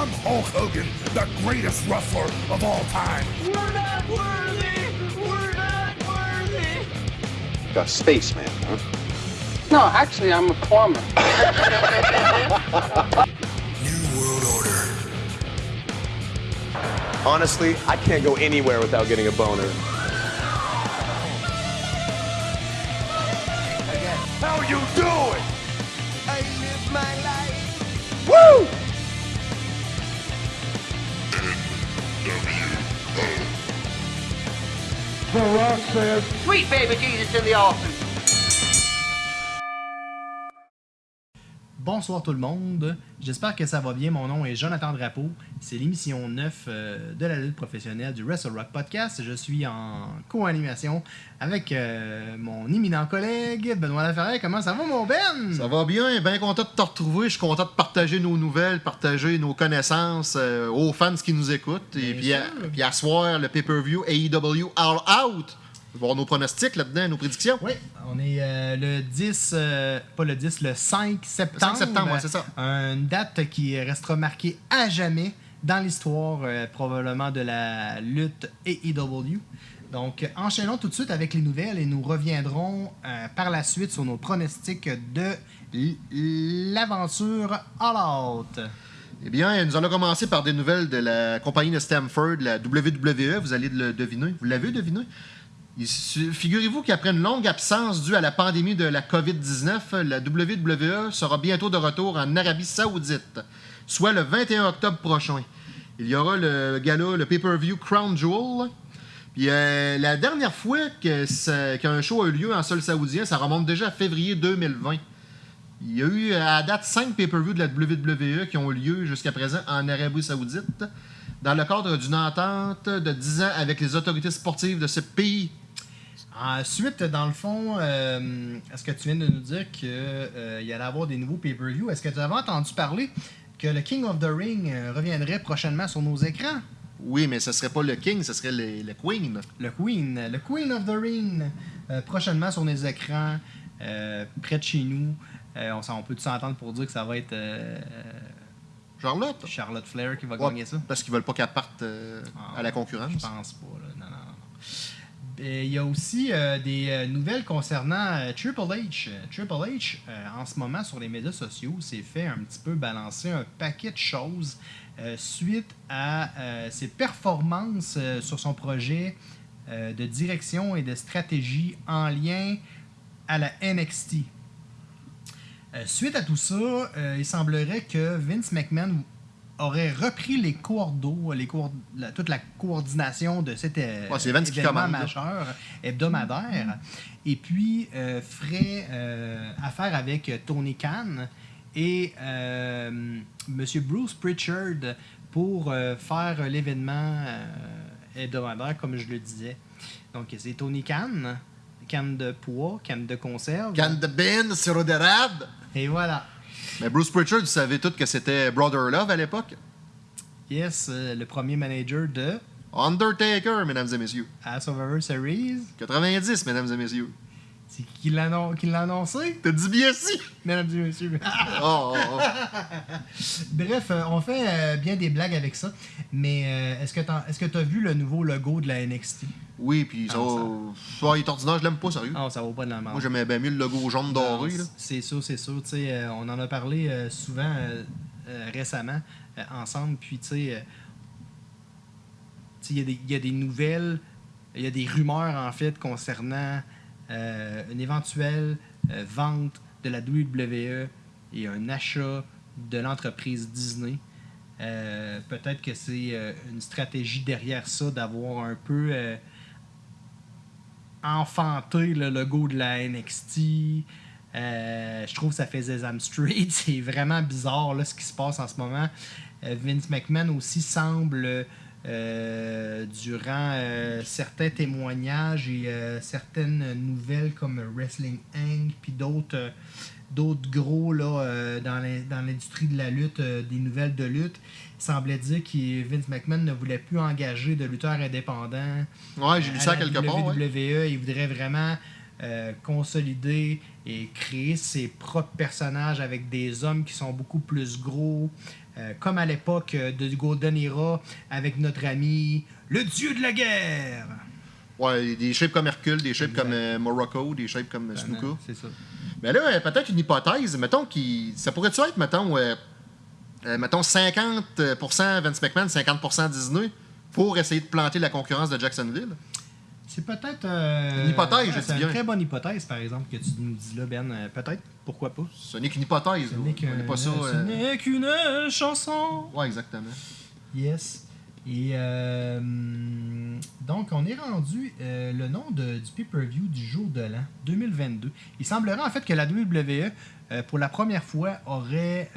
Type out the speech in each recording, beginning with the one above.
I'm Hulk Hogan, the greatest wrestler of all time. We're not worthy! We're not worthy! A spaceman, huh? No, actually, I'm a plumber. New World Order. Honestly, I can't go anywhere without getting a boner. How you doing? Sweet baby Jesus in the offing. Bonsoir tout le monde, j'espère que ça va bien. Mon nom est Jonathan Drapeau. C'est l'émission 9 euh, de la lutte professionnelle du Wrestle Rock Podcast. Je suis en co-animation avec euh, mon éminent collègue Benoît Laferrière. Comment ça va, mon Ben? Ça va bien, bien content de te retrouver. Je suis content de partager nos nouvelles, partager nos connaissances euh, aux fans qui nous écoutent. Et Bien puis, à, puis à soir, le pay-per-view AEW All Out. Voir nos pronostics là-dedans, nos prédictions. Oui, on est euh, le 10, euh, pas le 10, le 5 septembre. 5 septembre, ouais, c'est ça. Une date qui restera marquée à jamais dans l'histoire euh, probablement de la lutte AEW. Donc, enchaînons tout de suite avec les nouvelles et nous reviendrons par la suite sur nos pronostics de l'aventure All Out. Eh bien, nous allons commencer par des nouvelles de la compagnie de Stamford, la WWE. Vous allez le deviner. Vous l'avez deviné? Figurez-vous qu'après une longue absence due à la pandémie de la COVID-19, la WWE sera bientôt de retour en Arabie Saoudite, soit le 21 octobre prochain. Il y aura le gala, le pay-per-view Crown Jewel. Puis euh, la dernière fois qu'un show a eu lieu en sol saoudien, ça remonte déjà à février 2020. Il y a eu à date 5 pay-per-views de la WWE qui ont eu lieu jusqu'à présent en Arabie Saoudite dans le cadre d'une entente de 10 ans avec les autorités sportives de ce pays. Ensuite, dans le fond, euh, est-ce que tu viens de nous dire qu'il y allait avoir des nouveaux pay-per-view? Est-ce que tu avais entendu parler que le King of the Ring euh, reviendrait prochainement sur nos écrans? Oui, mais ce serait pas le King, ce serait le, le Queen. Le Queen, le Queen of the Ring, euh, prochainement sur nos écrans, euh, près de chez nous. Euh, on, on peut s'entendre pour dire que ça va être euh, Charlotte? Charlotte Flair qui va Ouais, gagner ça? Parce qu'ils veulent pas qu'elle parte euh, Ah, à la concurrence. Je pense pas. Là. Il y a aussi euh, des euh, nouvelles concernant euh, Triple H. Triple H, en ce moment, sur les médias sociaux, s'est fait un petit peu balancer un paquet de choses suite à ses performances sur son projet de direction et de stratégie en lien à la NXT. Suite à tout ça, il semblerait que Vince McMahon aurait repris les coordos, les la- toute la coordination de cet euh, Ouais, qui événement là. majeur hebdomadaire, et puis euh, ferait euh, affaire avec euh, Tony Khan et Monsieur Bruce Pritchard pour faire l'événement hebdomadaire, comme je le disais. Donc, c'est Tony Khan, canne de poids, canne de conserve. Canne de Ben, sirop d'érable. Et voilà. Mais Bruce Pritchard, vous savez tous que c'était Brother Love à l'époque? Yes, euh, le premier manager de Undertaker, mesdames et messieurs. à Survivor Series. 90, mesdames et messieurs. C'est qui l'a annoncé, T'as dit bien si. mesdames et messieurs. Oh, oh, oh. Bref, euh, on fait euh, bien des blagues avec ça. Mais euh, est-ce que t'as t'as vu le nouveau logo de la NXT? Oui, puis ça, Ah, ça, il est ordinaire, je l'aime pas, sérieux. Ah, ça vaut pas de la merde. Moi, j'aimais bien mieux le logo jaune doré. C'est sûr, c'est sûr. Euh, on en a parlé euh, souvent euh, récemment ensemble. Puis, tu sais, il y a des- il y, a des nouvelles, il y a des rumeurs, en fait, concernant une éventuelle euh, vente de la WWE et un achat de l'entreprise Disney. Euh, Peut-être que c'est euh, une stratégie derrière ça d'avoir un peu euh, enfanté le logo de la NXT. Euh, je trouve que ça fait Sesame Street. C'est vraiment bizarre là, ce qui se passe en ce moment. Euh, Vince McMahon aussi semble, euh, durant euh, certains témoignages et euh, certaines nouvelles comme Wrestling Inc. puis d'autres d'autres gros là, dans l'in- dans l'industrie de la lutte, des nouvelles de lutte, il semblait dire que Vince McMahon ne voulait plus engager de lutteurs indépendants. Ouais, j'ai lu ça quelque part. ouais. WWE, il voudrait vraiment consolider et créer ses propres personnages avec des hommes qui sont beaucoup plus gros, euh, comme à l'époque euh, de Golden Era avec notre ami le dieu de la guerre. Ouais, des shapes comme Hercule, des shapes Exact. comme euh, Morocco, des shapes comme euh, Snuka. C'est ça. Mais là, peut-être une hypothèse. Mettons qui ça pourrait-tu être, mettons, euh, mettons 50% Vince McMahon, 50% Disney pour essayer de planter la concurrence de Jacksonville? C'est peut-être. Une hypothèse, ouais, C'est bien. une très bonne hypothèse, par exemple, que tu nous dis là, Ben. Peut-être. Pourquoi pas? Ce n'est qu'une hypothèse. Ce n'est euh, n'est qu'une chanson. Ouais, exactement. Yes. Et euh, donc, on est rendu euh, le nom de- du pay-per-view du jour de l'an 2022. Il semblerait en fait que la WWE, pour la première fois, aurait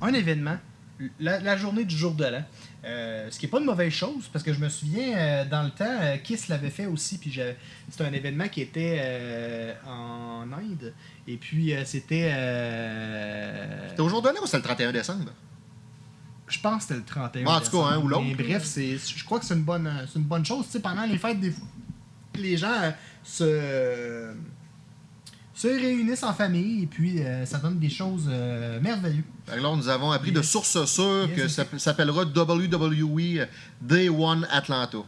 un événement, la, la journée du jour de l'an. Euh, ce qui n'est pas une mauvaise chose, parce que je me souviens, euh, dans le temps, euh, Kiss l'avait fait aussi, puis c'était un événement qui était en Inde, et puis c'était... C'était au jour de l'an ou c'était le 31 décembre? je pense que c'était le 31 En tout cas, hein, ou l'autre. Mais bref, c'est, je crois que c'est une bonne, c'est une bonne chose. Tu sais, pendant les fêtes, des fois, les gens se, se réunissent en famille et puis euh, ça donne des choses euh, merveilleuses. Là, nous avons appris de sources sûres Yes, que yes. ça s'appellera WWE Day One Atlanta.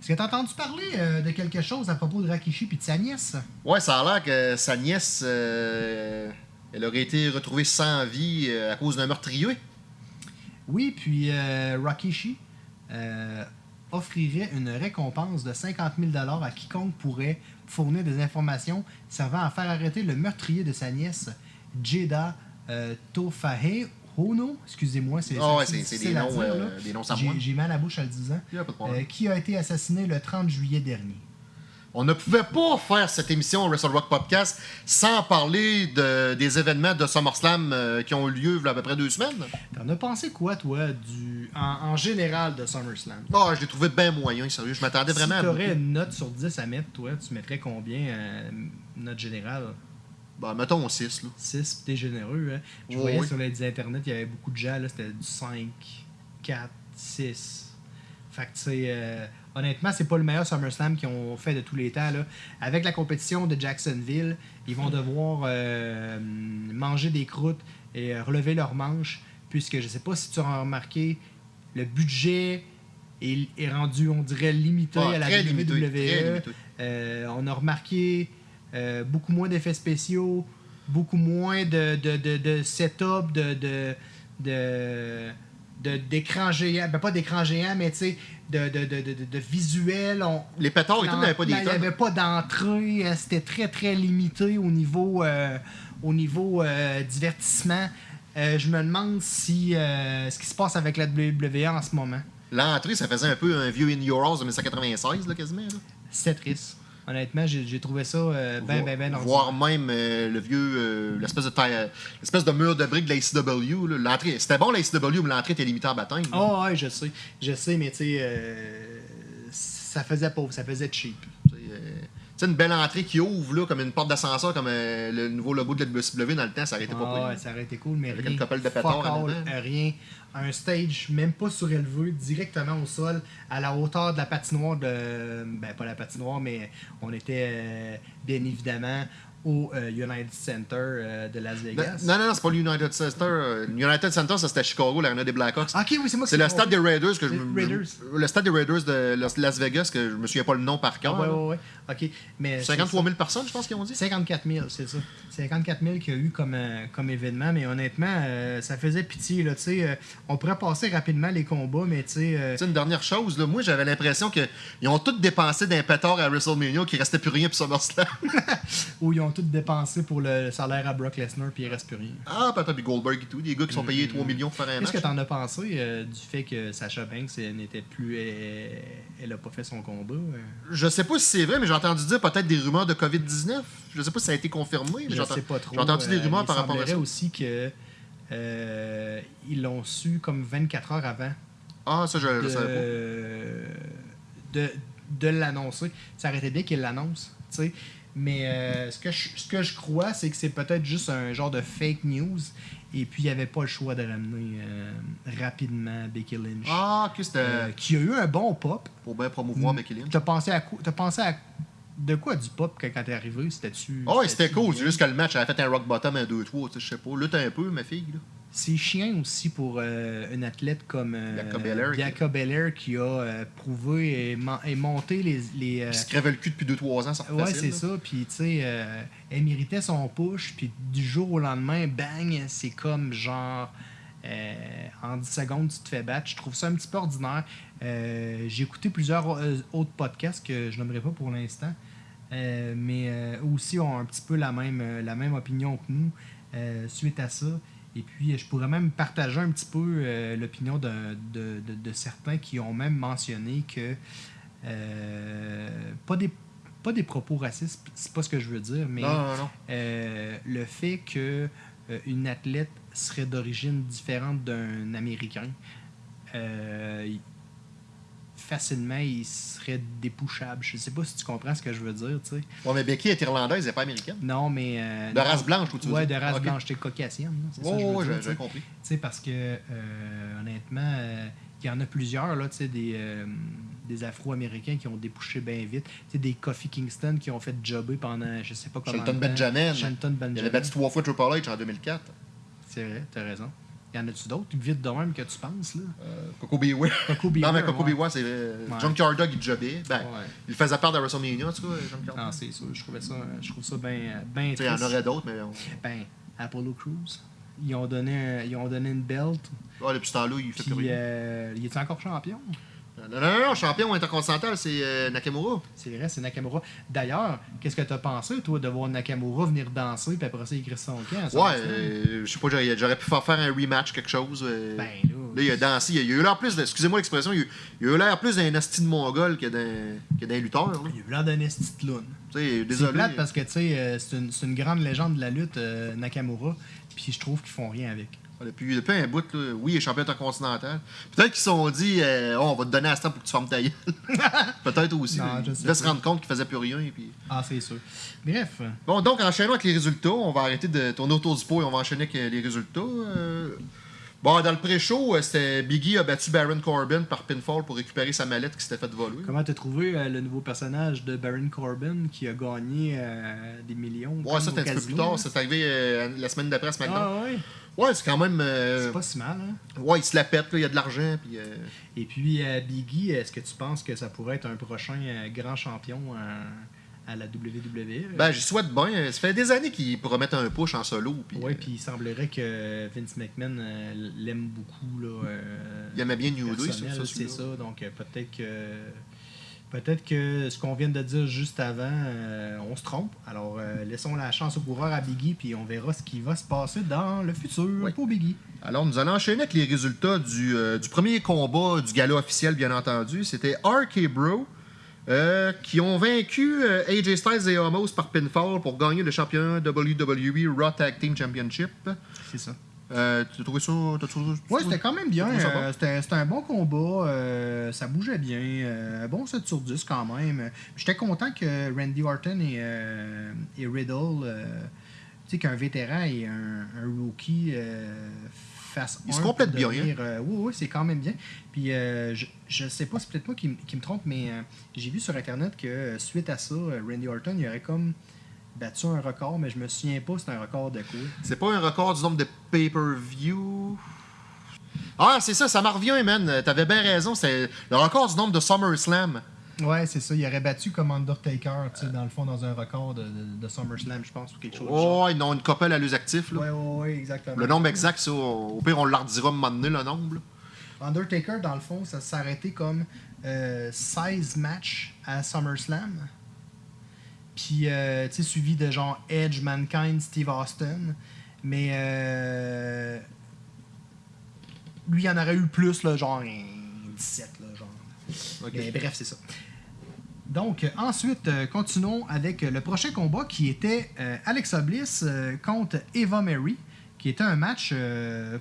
Est-ce que tu as entendu parler euh, de quelque chose à propos de Rakishi et de sa nièce? Ouais, ça a l'air que sa nièce, elle aurait été retrouvée sans vie à cause d'un meurtrier. Oui, puis euh, Rakishi euh, offrirait une récompense de 50 000 à quiconque pourrait fournir des informations servant à faire arrêter le meurtrier de sa nièce, Jeda euh, Tofahe Hono. Excusez-moi, c'est Ah ouais, des noms, dire, euh, des noms sans J'ai mal à la bouche en le disant. Euh, qui a été assassiné le 30 juillet dernier? On ne pouvait pas faire cette émission Wrestle Rock Podcast sans parler de- des événements de SummerSlam euh, qui ont eu lieu il y a à peu près deux semaines. T'en as pensé quoi, toi, du en, en général de SummerSlam? Ah, je l'ai trouvé bien moyen, sérieux. Je m'attendais vraiment si à. t'aurais beaucoup. une note sur 10 à mettre, toi, tu mettrais combien, euh, note générale? Bah, mettons 6, là. 6, t'es généreux. Hein? Je Oui, voyais oui. sur les internets, il y avait beaucoup de gens, là, c'était du 5, 4, 6. Fait que, tu sais, euh, honnêtement, c'est pas le meilleur SummerSlam qu'ils ont fait de tous les temps. Là. Avec la compétition de Jacksonville, ils vont devoir euh, manger des croûtes et euh, relever leurs manches, puisque je sais pas si tu as remarqué, le budget est, est rendu, on dirait, limité Ah, à la WWE. limité. Euh, on a remarqué euh, beaucoup moins d'effets spéciaux, beaucoup moins de, de, de, de setup, de- d'écran géant. Ben, pas d'écran géant, mais tu sais, de, de, de, de, de visuel. On, Les pétards et tout n'avaient pas des Il n'y avait pas d'entrée. euh, C'était très, très limité au niveau, euh, au niveau euh, divertissement. Euh, je me demande si euh, ce qui se passe avec la WWE en ce moment. L'entrée, ça faisait un peu un vieux In Your House de 1996, là, quasiment. Là. C'est triste. Honnêtement, j'ai trouvé ça euh, ben, ben, ben Voire même euh, le vieux, euh, l'espèce de taille- euh, l'espèce de mur de briques de la ICW. là. L'entrée, c'était bon la ICW, mais l'entrée était limitée en baptême. là. Oh, ouais, je sais. Je sais, mais tu sais, ça faisait pauvre, ça faisait cheap. Tu sais, tu sais, une belle entrée qui ouvre là, comme une porte d'ascenseur, comme le nouveau logo de la WCW dans le temps, ça aurait été pas Ah, pire. ouais, ça aurait été cool, mais Avec rien. une couple de Fuck pétards en rien. Un stage, même pas surélevé, directement au sol, à la hauteur de la patinoire de. Ben, pas la patinoire, mais on était euh, bien évidemment au euh, United Center euh, de Las Vegas. Non, non, non, c'est pas l'United Center. euh, L'United Center, ça c'était Chicago, l'arena des Blackhawks. Ok, oui, c'est moi qui C'est le stade des Raiders que je Raiders. Le stade des Raiders de Las- Vegas, que je me souviens pas le nom par cœur. Ah, ouais, ouais, ouais. Ok, mais. 53 000 personnes, je pense qu'ils ont dit? 54 000, c'est ça. 54 000 qu'il y a eu comme, euh, comme événement, mais honnêtement, euh, ça faisait pitié. Là, euh, on pourrait passer rapidement les combats, mais tu sais, Tu sais, une dernière chose, là, moi j'avais l'impression qu'ils ont tous dépensé d'un pétard à WrestleMania, qu'il restait plus rien pour SummerSlam. où ils ont tout dépensé pour le salaire à Brock Lesnar, puis il reste plus rien. ah, peut-être puis Goldberg et tout, des gars qui sont payés 3 millions pour faire un Qu'est-ce que t'en as pensé du fait que Sacha Banks n'était plus. Elle, elle a pas fait son combat? Je sais pas si c'est vrai, mais j'ai entendu dire peut-être des rumeurs de COVID-19. Je sais pas si ça a été confirmé. mais Je j'ai sais pas trop. J'ai entendu des euh, rumeurs il par rapport à ça. aussi que. euh, ils l'ont su comme 24 heures avant Ah, ça, je, de, savais de, de l'annoncer. Ça aurait été bien qu'il l'annonce, tu sais. Mais euh, ce, que je, ce que je crois, c'est que c'est peut-être juste un genre de fake news. Et puis, il n'y avait pas le choix de ramener euh, rapidement Becky Lynch. pas. Ah, que c'était Euh, qui a eu un bon pop. pour bien promouvoir Becky Lynch. T'as pensé à? T'as pensé à. De quoi du pop quand, quand t'es arrivé C'était-tu. Ah ouais, c'était cool. C'est juste que le match avait fait un rock bottom un 2-3. tu sais, Je sais pas. Lutte un peu, ma fille. Là. C'est chiant aussi pour euh, un athlète comme euh, Bianca Belair qui- qui a euh, prouvé et, mon- et monté les. les euh, Qui se crevait le cul depuis 2-3 ans, ça Ouais, c'est ça. Puis, tu sais, elle méritait son push. Puis, du jour au lendemain, bang, c'est comme genre. en 10 secondes, tu te fais battre. Je trouve ça un petit peu ordinaire. J'ai écouté plusieurs autres podcasts que je nommerai pas pour l'instant. Euh, mais euh, aussi ont un petit peu la même, euh, la même opinion que nous euh, suite à ça. Et puis, je pourrais même partager un petit peu l'opinion de, de- de- de certains qui ont même mentionné que pas des pas des propos racistes, c'est pas ce que je veux dire, mais Non, non, non. euh, le fait que euh, une athlète serait d'origine différente d'un Américain, euh, facilement, il serait dépouchable. Je sais pas si tu comprends ce que je veux dire, tu sais. Ouais, mais Becky est irlandaise, elle n'est pas américaine. Non, mais... euh, De non. race blanche, ou tu veux Ouais, de race blanche, t'es caucasienne, dire, j'ai- compris. Tu sais, parce que, euh, honnêtement, euh, il y en a plusieurs, là, tu sais, des, des Afro-Américains qui ont débouché bien vite. Tu sais, des Kofi Kingston qui ont fait jobber pendant, je sais pas comment. Shelton. Benjamin. Shelton Il avait Benjamin. battu trois fois Triple H en 2004. C'est vrai, t'as raison. Y en a-tu d'autres vite de même que tu penses, là? Euh, Coco Beware. Coco Non, mais Coco ouais. Beware, c'est. Ouais. Junkyard Dog, il jobbait. Ben, Ouais. il faisait part de WrestleMania, en tout cas, Junkyard Non, Dog. c'est sûr. Je trouvais ça, je trouve ça bien ben Tu sais, il y en aurait d'autres, mais. On... Ben, Apollo Crews. Ils ont donné, ils ont donné une belt. Ah, depuis ce temps-là, il fait plus rien. euh, il est encore champion? Non, non, non, champion intercontinental, c'est euh, Nakamura. C'est vrai, c'est Nakamura. D'ailleurs, qu'est-ce que t'as pensé, toi, de voir Nakamura venir danser, puis après ça, écrire son camp? Ouais, euh, je sais pas, j'aurais pu faire faire un rematch, quelque chose. euh. Ben, là. Là, il a dansé. Il a, il a eu l'air plus, excusez-moi l'expression, il, a- il a eu l'air plus d'un asti de mongol que d'un que d'un lutteur. là. Il a eu l'air d'un esti de sais, C'est plate parce que, tu sais, c'est une, une grande légende de la lutte, Nakamura, puis je trouve qu'ils font rien avec. Depuis, depuis un bout, là, oui, il est champion intercontinental. Peut-être qu'ils se sont dit, euh, Oh, on va te donner à ce temps pour que tu fermes ta gueule. Peut-être aussi. Non, je il sais devait se rendre compte qu'il faisait plus rien. et Puis... Ah, c'est sûr. Bref, Bon, donc, enchaînons avec les résultats. On va arrêter de tourner autour du pot et on va enchaîner avec les résultats. Euh, Bon, dans le pré-show, euh, c'était Biggie a battu Baron Corbin par pinfall pour récupérer sa mallette qui s'était faite voler. comment t'as trouvé euh, le nouveau personnage de Baron Corbin qui a gagné euh, des millions? Ouais, ça, c'était un petit peu plus tard. C'est arrivé euh, la semaine d'après SmackDown. Ah ouais? Ouais, c'est quand même. C'est pas si mal, hein? Ouais, il se la pète, il y a de l'argent. Puis, Et puis, Biggie, est-ce que tu penses que ça pourrait être un prochain grand champion à la WWE? Ben, j'y souhaite bien. Ça fait des années qu'il pourrait mettre un push en solo. Puis, Oui, euh, puis il semblerait que Vince McMahon euh, l'aime beaucoup. Là, euh, Il aimait bien New Day, personnel, ça, c'est ça. Donc peut-être que peut-être que ce qu'on vient de dire juste avant, on se trompe. Alors laissons la chance au coureur à Biggie, puis on verra ce qui va se passer dans le futur Oui. pour Biggie. Alors, nous allons enchaîner avec les résultats du, du premier combat du gala officiel, bien entendu. C'était RK Bro euh, qui ont vaincu euh, AJ Styles et Homos par pinfall pour gagner le championnat WWE Raw Tag Team Championship. C'est ça. Euh, tu as trouvé ça? t'as trouvé- Oui, c'était quand même bien. Euh, c'était un bon combat. euh, ça bougeait bien. bon 7 sur 10 quand même. J'étais content que Randy Orton et, et Riddle, tu sais, qu'un vétéran et un, un rookie fassent Ils un se complètent bien, devenir, euh, oui, oui, c'est quand même bien. Puis euh, je, je sais pas, c'est peut-être moi qui, me trompe, mais euh, j'ai vu sur Internet que suite à ça, Randy Orton, il aurait comme battu un record, mais je me souviens pas c'était un record de quoi. C'est pas un record du nombre de pay-per-view? Ah, c'est ça, ça m'en revient, man. T'avais bien raison. C'est le record du nombre de SummerSlam. Ouais, c'est ça. Il aurait battu comme Undertaker, tu sais, dans le fond, dans un record de, de, de SummerSlam, je pense, ou quelque chose. Oh, ils ont une couple à l'us actif. Là. Ouais, ouais, ouais, exactement. Le nombre exact, ça, au pire, on leur dira un moment donné, le nombre. là. Undertaker, dans le fond, ça s'est arrêté comme euh, 16 matchs à SummerSlam. Puis, euh, tu sais, suivi de genre Edge, Mankind, Steve Austin. Mais euh, lui, il en aurait eu plus, là, genre un 17, là, genre. Mais bref, c'est ça. Donc, ensuite, euh, continuons avec euh, le prochain combat qui était euh, Alexa Bliss euh, contre Eva Mary, qui était un match euh,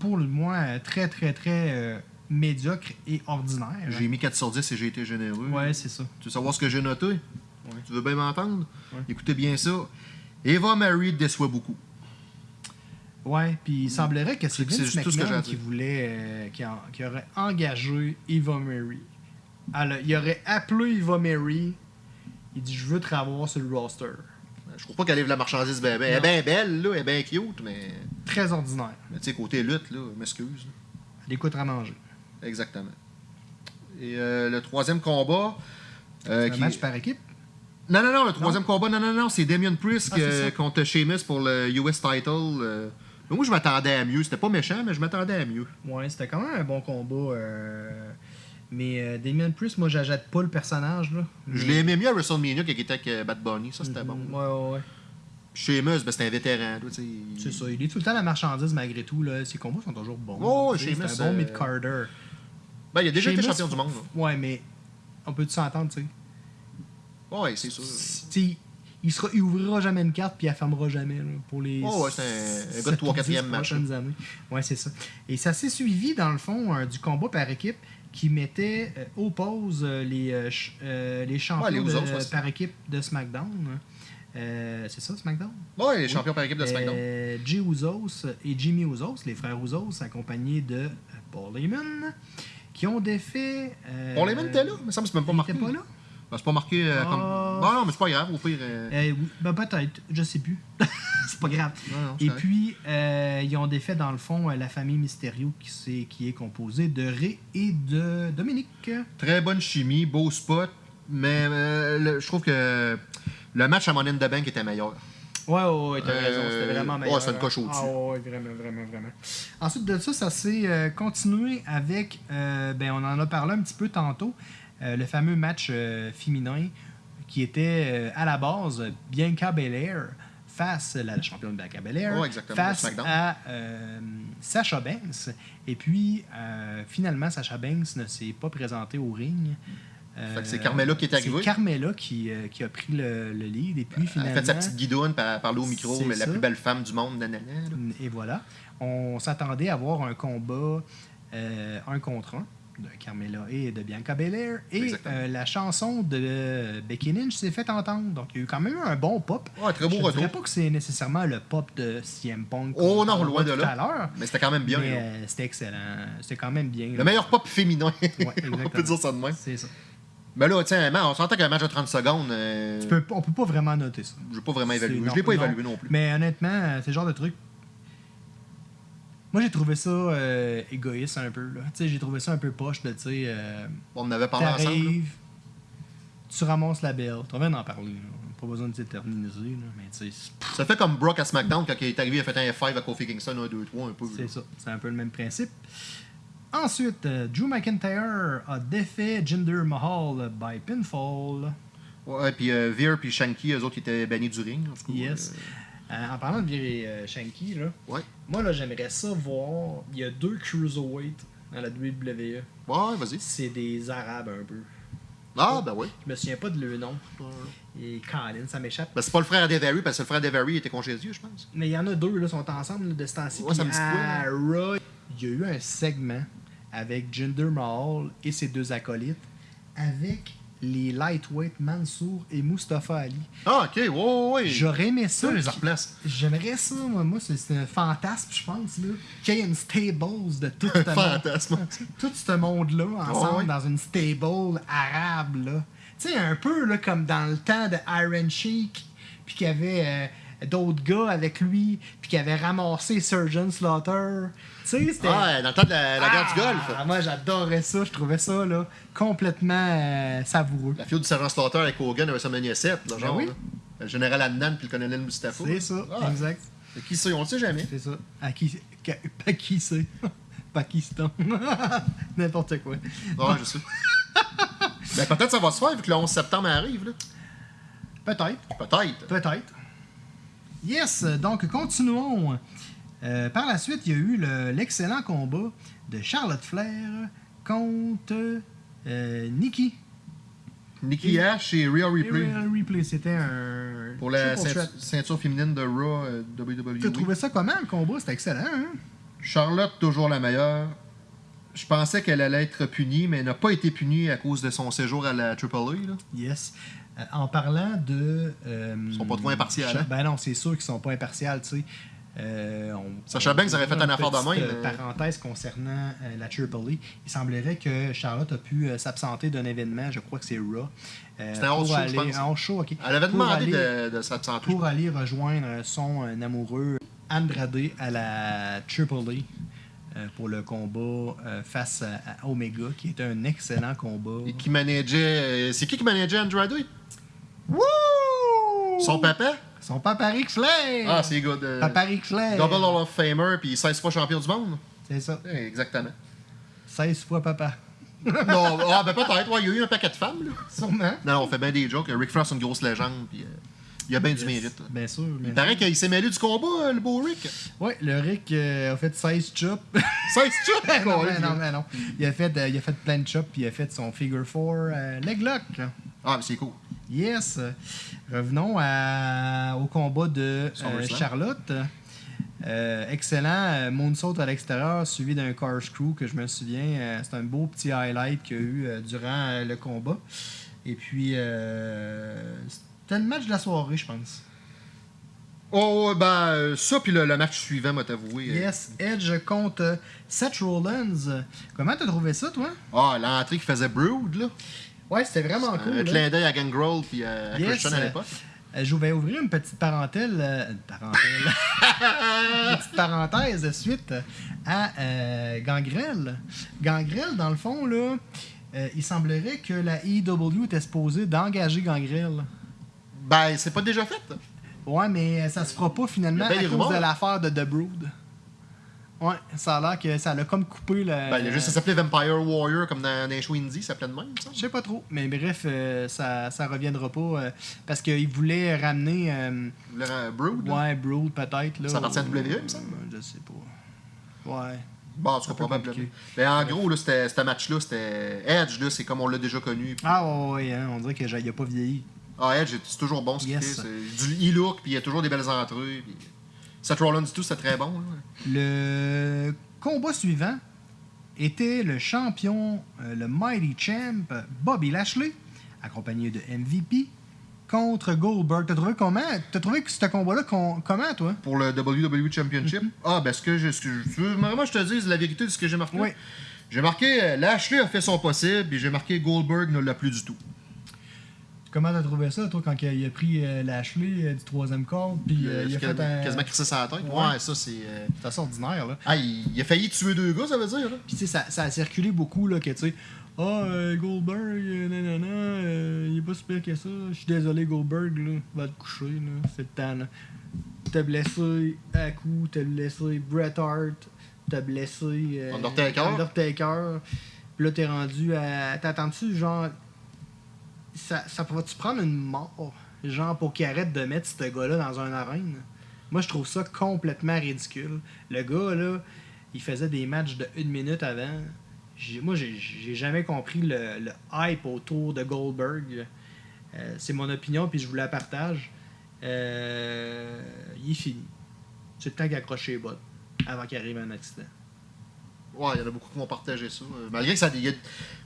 pour le moins très, très, très médiocre et ordinaire. J'ai mis 4 sur 10 et j'ai été généreux. Ouais, c'est ça. Tu veux savoir ce que j'ai noté? Tu veux bien m'entendre? Ouais. Écoutez bien ça. Eva Marie déçoit beaucoup. Ouais, puis il semblerait que c'est Vince tout ce que McMahon qui voulait, qui, qui aurait engagé Eva Mary. Alors, il aurait appelé Eva Mary, Il dit Je veux te revoir sur le roster. Je trouve pas qu'elle livre la marchandise ben, ben, Elle est bien belle, là, elle est bien cute, mais. Très ordinaire. Mais tu sais, côté lutte, là, m'excuse. Elle écoute à manger. Exactement. Et euh, le troisième combat. euh, Un qui- match par équipe? Non, non, non, le troisième combat, non, non, non, c'est Damien Priest Ah, contre Sheamus pour le US title. euh. Mais moi, je m'attendais à mieux. C'était pas méchant, mais je m'attendais à mieux. Ouais, c'était quand même un bon combat. euh, Mais euh, Damien Priest, moi, j'achète pas le personnage. Là. Je l'ai aimé mieux à WrestleMania qu'il était avec euh, Bad Bunny. Ça, c'était bon. Mhm, Ouais, ouais, ouais. Sheamus, ben, c'était un vétéran. C'est ça. Il est tout le temps la marchandise malgré tout. Là. Ses combats sont toujours bons. Oh, Sheamus, C'est un bon euh, mid-carder. Ben, il a déjà été champion du monde. là. Ouais, mais on peut-tu s'entendre, tu sais? Ouais, c'est sûr. Il, sera, il ouvrira jamais une carte puis il la fermera jamais là, pour les. Oh, ouais, c'est un- un gars de sept trois, ou dix quatrième match, prochaines années. Ouais, c'est ça. Et ça s'est suivi, dans le fond, euh, du combat par équipe qui mettait euh, aux pauses euh, les, euh, euh, les champions Ouais, de- par équipe de SmackDown. Euh, c'est ça, SmackDown? Ouais, les champions par équipe de SmackDown. Euh, Jay Usos et Jimmy Usos, les frères Usos, accompagnés de euh, Paul Heyman, qui ont défait. Euh, Paul Heyman était là, il me semble même pas il marqué. était pas là? Ben, c'est pas marqué euh, comme. Ah. Non, non, mais c'est pas grave, au pire. euh, Euh, oui, ben peut-être, je sais plus. c'est pas grave. Non, non, c'est Et correct. puis, euh, ils ont défait, dans le fond, euh, la famille Mysterio qui, qui est composée de Ray et de Dominique. Très bonne chimie, beau spot, mais euh, le- je trouve que le match à Money in the Bank était meilleur. Ouais, ouais, ouais, t'as Euh, raison, c'était vraiment ouais, meilleur. c'est une coche au-dessus. Ah, ouais, vraiment, vraiment, vraiment. Ensuite de ça, ça s'est euh, continué avec, euh, ben, on en a parlé un petit peu tantôt, euh, le fameux match euh, féminin qui était euh, à la base Bianca Belair face, la championne Bianca Belair, de face à Sasha Banks. Et puis, finalement, Sasha Banks ne s'est pas présentée au ring. C'est Carmella qui est arrivée. C'est Carmella qui, qui a pris le, le lead. Et puis, Elle finalement. a fait sa petite guidoune, elle a parlé au micro, mais la plus belle femme du monde, nanana. Et voilà. On s'attendait à voir un combat euh, un contre un de Carmella et de Bianca Belair. Et euh, la chanson de Becky Lynch s'est fait entendre. Donc, il y a eu quand même eu un bon pop. Ouais, très beau Je ne retour. dirais pas que c'est nécessairement le pop de CM Punk. Oh non, loin de tout là. à l'heure. Mais c'était quand même bien. Euh, c'était excellent. C'était quand même bien. Le meilleur pop féminin. on peut dire ça de même. C'est ça. Mais là, tiens, on s'entend qu'un match de 30 secondes, euh, Tu peux- on peut pas vraiment noter ça. je l'ai pas vraiment évalué. non, Je l'ai pas non. évalué non plus. Mais honnêtement, euh, c'est le genre de truc. Moi, j'ai trouvé ça euh, égoïste un peu. j'ai trouvé ça un peu poche de, tu sais, euh, On en avait parlé ensemble. là. tu ramasses la belle. Tu viens d'en parler. là. Pas besoin de mais c'est- Ça fait comme Brock à SmackDown quand il est arrivé, il a fait un F5 à Kofi Kingston, 1, 2, 3, un peu. c'est ça. C'est un peu le même principe. Ensuite, euh, Drew McIntyre a défait Jinder Mahal by pinfall. Ouais, puis Veer puis Shanky, eux autres, ils étaient bannis du ring. en tout cas. Yes. Euh, en parlant de virer euh, Shanky, là, Ouais. moi, là, j'aimerais ça voir. Il y a deux cruiserweight dans la WWE. Ouais, vas-y. C'est des Arabes un peu. Ah, ben oui. Je me souviens pas de leur nom. Et Colin, ça m'échappe. Ben, c'est pas le frère d'Every, parce que le frère d'Every était congédié, je pense. Mais il y en a deux, là, sont ensemble là, de ce temps-ci. Ouais, ça Puis me dit quoi, à Raw, il y a eu un segment avec Jinder Mahal et ses deux acolytes avec les lightweight Mansour et Mustafa Ali. Ah, ok, ouais, ouais, ouais. J'aurais aimé ça. Ça, les replace. J'aimerais ça, moi, moi c'est un fantasme, je pense, là. Qu'il y ait une stables de tout ce monde, Fantasme. tout ce monde-là ensemble dans une stable arabe, là. Tu sais, un peu là, comme dans le temps de Iron Sheik, puis qu'il y avait euh, d'autres gars avec lui, puis qu'il avait ramassé Surgeon Slaughter. Tu sais, c'était. Ouais, dans le temps de la, la guerre du Ah, Golfe. Moi, j'adorais ça. Je trouvais ça là, complètement euh, savoureux. La fille du sergent Slaughter avec Hogan à WrestleMania 7, là, genre. Ben oui. là. Le général Adnan puis le colonel Mustafa. C'est ça, Ah, exact. Qui sait, on le sait jamais. C'est ça. À qui, pas qui c'est Pakistan. N'importe quoi. Ouais, je sais. ben, peut-être ça va se faire vu que le 11 septembre arrive, là. Peut-être. Peut-être. Peut-être. Yes, donc continuons. Euh, par la suite, il y a eu le- l'excellent combat de Charlotte Flair contre euh, Nikki. Nikki Ash et Real Replay. Real Replay, c'était un. Pour la ceinture, féminine de Raw euh, WWE. T'as trouvé ça comment le combat? C'était excellent, hein? Charlotte, toujours la meilleure. Je pensais qu'elle allait être punie, mais elle n'a pas été punie à cause de son séjour à la AAA. Là. Yes. Euh, en parlant de. euh, Ils sont pas trop impartials, hein? Ben non, c'est sûr qu'ils sont pas impartials, tu sais. Euh, on- Sacha Banks aurait fait un affaire de même, euh, mais- Parenthèse concernant euh, la Triple E. Il semblerait que Charlotte a pu euh, s'absenter d'un événement, je crois que c'est Raw. C'était un show, je aller- pense. un house show, ok. Elle avait demandé aller- de, de s'absenter. pour aller rejoindre son amoureux Andrade à la Triple E euh, pour le combat euh, face à, Omega, qui était un excellent combat. Et qui manageait. euh, C'est qui qui manageait Andrade? Wouh! Son papa? Son papa Ric Flair! Ah, c'est good. euh, Papa Ric Flair! Double Hall of Famer, puis 16 fois champion du monde. C'est ça. Exactement. 16 fois papa. non, ah, ben peut-être, ouais, il y a eu un paquet de femmes, là. Sûrement. Non, on fait bien des jokes. Rick Frost, c'est une grosse légende, puis euh, il a bien du mérite. là. Bien sûr. Il paraît qu'il s'est mêlé du combat, euh, le beau Rick. Oui, le Rick euh, a fait 16 chops. 16 chops, non, mais non, mais non. Il a fait, euh, il a fait plein de chops, puis il a fait son figure 4 euh, leg lock. Ah, mais c'est cool. Yes. Revenons à- au combat de. Charlotte. Euh, excellent euh, moonsault à l'extérieur suivi d'un car screw que je me souviens. euh, c'est un beau petit highlight qu'il y a eu durant le combat. Et puis, c'était le match de la soirée, je pense. Oh, ouais, ben, euh, ça, puis le, le match suivant, m'a t'avoué. euh, Yes, Edge contre Seth Rollins. Comment t'as trouvé ça, toi? Ah, l'entrée qui faisait Brood, là. Ouais, c'était vraiment un cool. hein. clin d'œil à Gangrel, puis euh, à Yes, Christian à euh, l'époque. Euh, Je vais ouvrir une petite parenthèse, euh, une parenthèse, une petite parenthèse de suite à euh, Gangrel. Gangrel, dans le fond, là, euh, il semblerait que la EW était supposée d'engager Gangrel. Ben, c'est pas déjà fait. Ouais, mais ça se fera pas finalement à cause de l'affaire de The Brood. Ouais, ça a l'air que ça l'a comme coupé le. Ben, il a juste, ça s'appelait Vampire Warrior, comme dans, dans les shows indie, ça s'appelait de même, ça. Je sais pas trop, mais bref, euh, ça, ça reviendra pas euh, parce qu'il voulait ramener. euh, Le euh, Brood, là. ouais, Brood peut-être. là, Ça appartient à WWE, il me semble. Euh, Je sais pas. Ouais. Bon, cas, peu probablement. compliqué. Ben, en gros, là, c'était, ce match-là, c'était Edge, là, c'est comme on l'a déjà connu. Ah ouais, ouais, hein, on dirait qu'il a pas vieilli. Ah, Edge, c'est toujours bon ce qu'il Yes. fait. C'est du e-look, puis il y a toujours des belles entrées. Puis... Seth Rollins, tout, c'est très bon. là. Le combat suivant était le champion, euh, le Mighty Champ, Bobby Lashley, accompagné de MVP, contre Goldberg. T'as trouvé comment? T'as trouvé que ce combat-là com- comment, toi? Pour le WWE Championship? Ah, ben, ce que je. ce que je- tu veux vraiment que je te dise la vérité de ce que j'ai marqué? Oui. J'ai marqué euh, Lashley a fait son possible, et j'ai marqué Goldberg ne l'a plus du tout. Comment t'as trouvé ça, toi, quand il a pris euh, Lashley euh, du troisième corps, puis euh, il a fait quasiment, un... quasiment crissé sa tête. Ouais. Ouais, ça, c'est. euh, C'est assez ordinaire, là. Ah, il, il a failli tuer deux gars, ça veut dire, là. Puis tu sais, ça, ça a circulé beaucoup, là, que tu sais, ah, euh, Goldberg, nanana, euh, il est pas super que ça. Je suis désolé, Goldberg, là, va te coucher, là, c'est le temps, là. T'as blessé à coup, t'as blessé Bret Hart, t'as blessé euh, Undertaker. Undertaker. Puis là, t'es rendu à. T'attends-tu, genre. Ça, va-tu prendre une mort, genre, pour qu'il arrête de mettre ce gars-là dans un arène? Moi, je trouve ça complètement ridicule. Le gars, là, il faisait des matchs de une minute avant. Moi, j'ai jamais compris le, le hype autour de Goldberg. Euh, c'est mon opinion, puis je vous la partage. Euh, il est fini. C'est le temps qu'il accroche les bottes avant qu'il arrive un accident. Ouais, il y en a beaucoup qui vont partager ça. Euh, Malgré que ça. y a-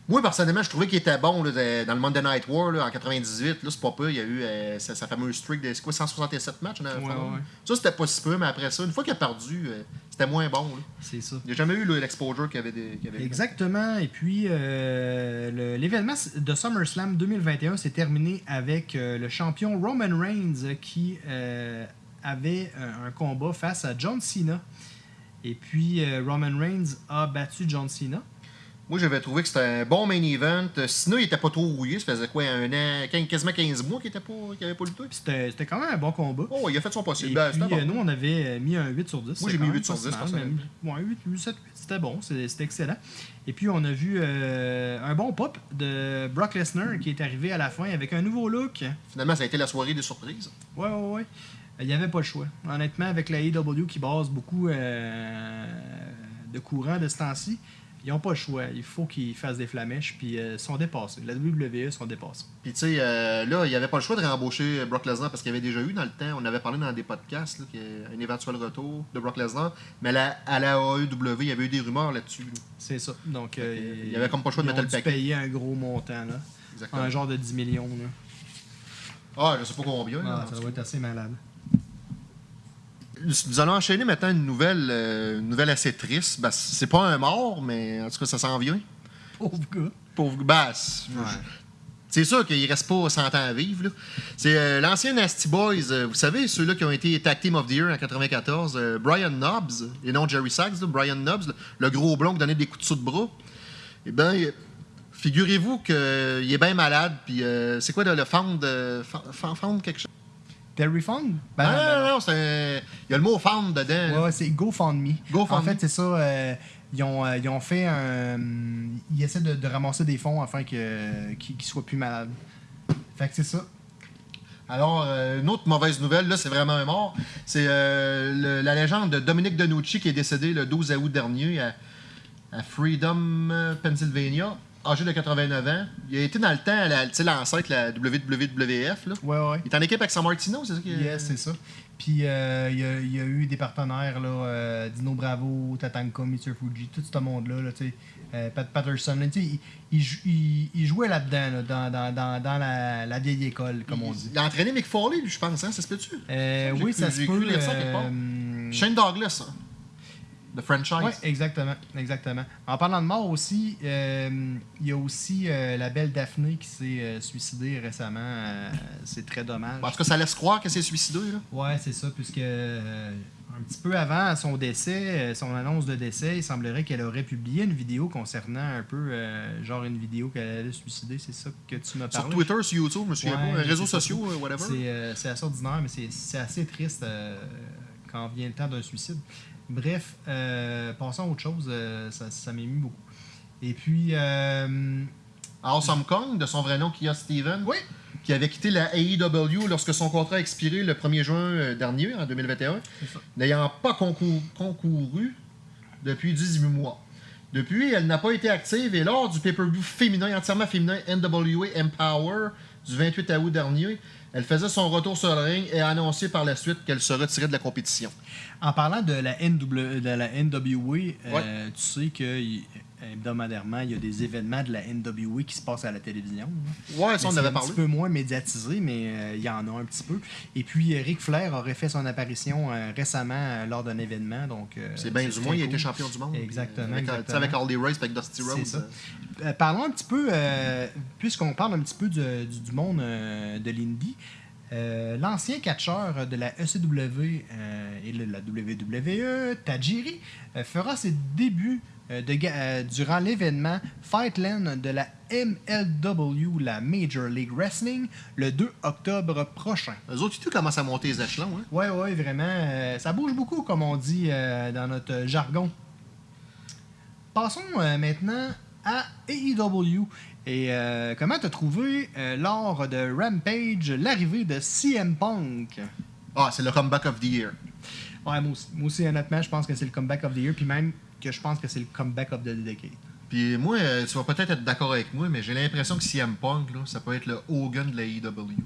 Moi, personnellement, je trouvais qu'il était bon là, dans le Monday Night War là, en 98. Là, c'est pas peu. Il y a eu euh, sa, sa fameuse streak de quoi, 167 matchs. Ouais, ouais. Ça, c'était pas si peu, mais après ça, une fois qu'il a perdu, euh, c'était moins bon. là. C'est ça. Il n'y a jamais eu l'exposure qu'il avait, des, qu'il avait eu. Exactement. Et puis, euh, l'événement de SummerSlam 2021 s'est terminé avec le champion Roman Reigns qui avait un combat face à John Cena. Et puis, euh, Roman Reigns a battu John Cena. Moi, j'avais trouvé que c'était un bon main event. Sinon, il était pas trop rouillé. Ça faisait quoi, un an, quasiment 15 mois qu'il était pas, qu'il avait pas lutté? C'était quand même un bon combat. Oh, il a fait son Et possible. Ben, puis, bon. euh, nous, on avait euh, mis un 8 sur 10. Moi, j'ai mis quand 8 même sur pas 10, si mal, personnellement. même. Ouais, 8, 8, 7, 8, c'était bon. C'était excellent. Et puis, on a vu euh, un bon pop de Brock Lesnar qui est arrivé à la fin avec un nouveau look. Finalement, ça a été la soirée des surprises. Ouais, ouais, ouais. Il n'y avait pas le choix. Honnêtement, avec la AEW qui base beaucoup euh, de courant de ce temps-ci, ils n'ont pas le choix. Il faut qu'ils fassent des flamèches, puis euh, ils sont dépassés. La WWE sont dépassés. Puis, tu sais, euh, là, il n'y avait pas le choix de réembaucher Brock Lesnar parce qu'il y avait déjà eu dans le temps, on avait parlé dans des podcasts, là, qu'il y a un éventuel retour de Brock Lesnar. Mais à la AEW, il y avait eu des rumeurs là-dessus. là. C'est ça. Donc, euh, il y avait comme pas le choix de mettre le paquet. payer un gros montant, là. Exactement. Un genre de 10 millions, là. Ah, je sais pas combien. Ah, ça doit être assez malade. Nous allons enchaîner maintenant une nouvelle, euh, une nouvelle assez triste. Ben, c'est pas un mort, mais en tout cas, ça s'en vient. Pauvre gars. Pauvre basse. Ouais. C'est sûr qu'il reste pas 100 ans à vivre. C'est euh, l'ancien Nasty Boys, euh, vous savez, ceux-là qui ont été Tag Team of the Year en 94, euh, Brian Knobs, et non Jerry Sachs, là, Brian Knobs, le, le gros blond qui donnait des coups de sous de bras. Eh bien, figurez-vous qu'il est bien malade, puis euh, c'est quoi le, le euh, found, found quelque chose? Terry Fong? Ben, Ah, ben non, non. non, c'est il y a le mot found dedans. Ouais, ouais, c'est GoFundMe. GoFundMe. En fait, c'est ça. euh, ils, ont, euh, ils ont fait un. Ils essaient de, de ramasser des fonds afin que- qu'il qu'il soit plus malade. Fait que c'est ça. Alors, euh, une autre mauvaise nouvelle, là, c'est vraiment un mort. C'est euh, la légende de Dominique Denucci qui est décédé le 12 août dernier à, à Freedom, euh, Pennsylvania, âgé de 89 ans. Il a été dans le temps, à la- l'ancêtre, la WWF. Là. Ouais, ouais. Il est en équipe avec San Martino, c'est ça? qui- Yes, c'est ça. Puis euh, il y, a- il y a eu des partenaires, là, euh, Dino Bravo, Tatanka, Mr. Fuji, tout ce monde-là, là, tu sais, euh, Pat Patterson, là, tu sais, il, il il- jouait là-dedans, là, dans, dans, dans, dans la, la vieille école, comme on dit. Il a entraîné Mick Foley, je pense, hein? ça se peut-tu? Euh, oui, ça se peut. euh, Shane Douglas, hein, de franchise. Oui, exactement, exactement. En parlant de mort aussi, euh, il y a aussi euh, la belle Daphné qui s'est euh, suicidée récemment. c'est très dommage. En tout cas, ça laisse croire que c'est suicidé. Là. Ouais, c'est ça, puisque un petit peu avant son décès, son annonce de décès, il semblerait qu'elle aurait publié une vidéo concernant un peu, genre une vidéo qu'elle allait se suicider. C'est ça que tu m'as Sur parlé? Twitter, sur YouTube, je me souviens Ouais, pas, réseaux sociaux, whatever. C'est assez ordinaire, mais c'est- assez triste quand vient le temps d'un suicide. Bref, euh, passons à autre chose, euh, ça, ça m'émue beaucoup. Et puis, euh, Awesome Kong, de son vrai nom, Kia Steven, oui, qui avait quitté la AEW lorsque son contrat a expiré le 1er juin euh, dernier, en 2021, C'est ça. n'ayant pas concouru, concouru depuis 18 mois. Depuis, elle n'a pas été active et lors du pay-per-view féminin, entièrement féminin NWA Empower du 28 août dernier, elle faisait son retour sur le ring et a annoncé par la suite qu'elle se retirait de la compétition. en parlant de la, NW, de la NWA, euh, tu sais que hebdomadairement, il y a des événements de la NWA qui se passent à la télévision. là. Ouais, ça, on avait un parlé. petit peu moins médiatisé, mais euh, il y en a un petit peu. Et puis, euh, Ric Flair aurait fait son apparition euh, récemment lors d'un événement. donc C'est bien du moins, il a cool. été champion du monde. Exactement, Avec, exactement. avec Harley Race, avec Dusty Rhodes. Parlons un petit peu, puisqu'on parle un petit peu du, du- du monde de l'indie, euh, l'ancien catcheur de la ECW euh, et de la WWE, Tajiri, euh, fera ses débuts de ga- euh, durant l'événement Fightland de la MLW, la Major League Wrestling, le 2 octobre prochain. Eux autres, tu commencent à monter les échelons. Hein? Ouais, ouais, vraiment. euh, ça bouge beaucoup, comme on dit euh, dans notre jargon. Passons euh, maintenant à AEW. Et euh, comment t'as trouvé euh, lors de Rampage l'arrivée de CM Punk? Ah, c'est le comeback of the year. Ouais, moi aussi, moi aussi, honnêtement, je pense que c'est le comeback of the year, puis même que je pense que c'est le comeback of the decade. Puis moi, euh, tu vas peut-être être, d'accord avec moi, mais j'ai l'impression que CM Punk, là, ça peut être le Hogan de la AEW.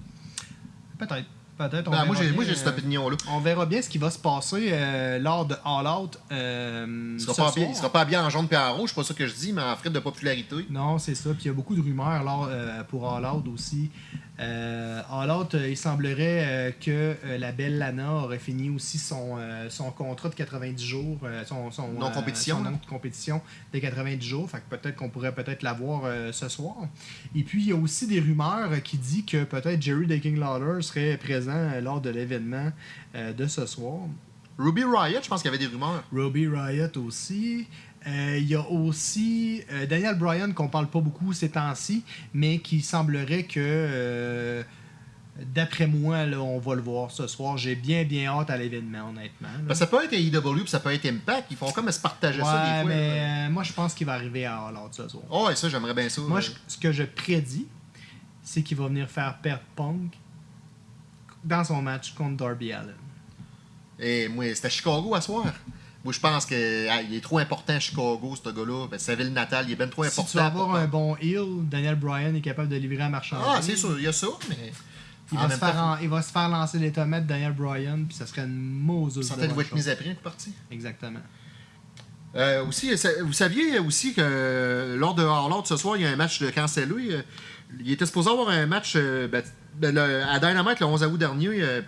Peut-être. Peut-être. on Ben, moi, j'ai, cette euh, opinion-là. On verra bien ce qui va se passer euh, lors de All Out. euh, Il sera, ce pas bien, il sera pas bien en jaune et en rouge, c'est pas ça que je dis, mais en frais de popularité. Non, c'est ça. Puis il y a beaucoup de rumeurs là, pour All Out aussi. Euh, All Out, euh, il semblerait euh, que la belle Lana aurait fini aussi son, son contrat de 90 jours, son, son, Non-compétition, non-compétition de 90 jours. Fait que peut-être qu'on pourrait peut-être la voir ce soir. Et puis il y a aussi des rumeurs qui disent que peut-être Jerry the King Lawler serait présent lors de l'événement de ce soir. Ruby Riot, je pense qu'il y avait des rumeurs. Robbie Riot aussi. Euh, Il y a aussi euh, Daniel Bryan qu'on parle pas beaucoup ces temps-ci, mais qui semblerait que, euh, d'après moi, là, on va le voir ce soir. J'ai bien, bien hâte à l'événement, honnêtement. Ben, ça peut être AEW, puis ça peut être Impact. Ils font comme se partager ça des fois. mais là. moi, je pense qu'il va arriver à All Out ce soir. Oh, et ça, j'aimerais bien ça. Moi, je- ce que je prédis, c'est qu'il va venir faire perdre Punk dans son match contre Darby Allen. Et moi, c'était Chicago à soir. Moi, je pense qu'il est trop important Chicago, ce gars-là. Ben, sa ville natale, il est bien trop Si important. tu veux avoir un bon heel, Daniel Bryan est capable de livrer à marchandise. Ah, c'est sûr, il y a ça, mais. Il va, se faire temps, en- il va se faire lancer les tomates Daniel Bryan, puis ça serait une mauvaise Centaines de bonne être mis chose. après, coup parti. Exactement. Euh, aussi, ça- vous saviez aussi que euh, lors de Out ce soir, il y a un match de cancellé. euh, il était supposé avoir un match euh, ben, ben, le- à Dynamite le 11 août dernier. euh,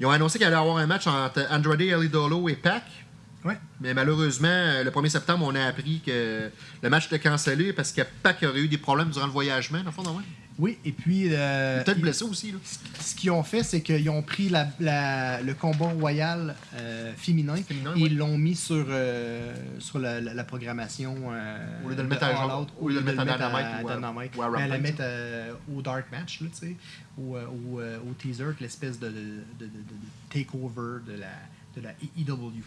Ils ont annoncé qu'il allait avoir un match entre Andrade Elidolo et Pac. Ouais. Mais malheureusement, euh, le 1er septembre, on a appris que le match était cancellé parce que Pac aurait eu des problèmes durant le voyagement, dans le fond, non, ouais. Oui, et puis. euh, Peut-être blessé aussi. Là. Ce qu'ils ont fait, c'est qu'ils ont pris la, la- le combat royal euh, féminin, Féminin, et ouais. ils l'ont mis sur, euh, sur la, programmation. Au lieu de le mettre à genre- au lieu de le mettre à Dynamite à ou à- Dynamite. ou à Ben, Rampage, la mettre au Dark Match, tu sais, au, euh, au, au teaser, l'espèce de- de- de takeover de la, de la EW.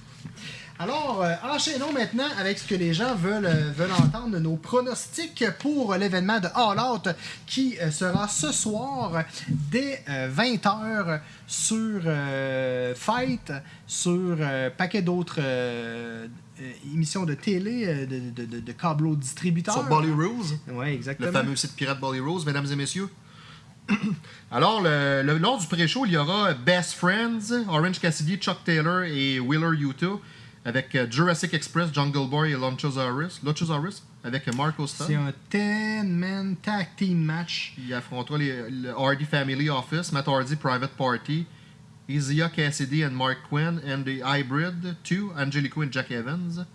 Alors, euh, enchaînons maintenant avec ce que les gens veulent, euh, veulent entendre, nos pronostics pour l'événement de All Out qui euh, sera ce soir dès 20h sur Fight, sur paquet d'autres émissions de télé, de, de, de, de câbleaux distributeurs. Sur Bolly Rules. Oui, exactement. le fameux site pirate Bolly Rose, mesdames et messieurs. Alors, le, le- lors du pré-show, il y aura Best Friends, Orange Cassidy, Chuck Taylor et Wheeler Yuta, avec euh, Jurassic Express, Jungle Boy et Luchasaurus, Luchasaurus avec Marco C'est Stunt. un 10-man tag team match. Il affrontera les, le Hardy Family Office, Matt Hardy Private Party, Izia Cassidy and Mark Quinn, and the Hybrid 2, Angelico et Jack Evans.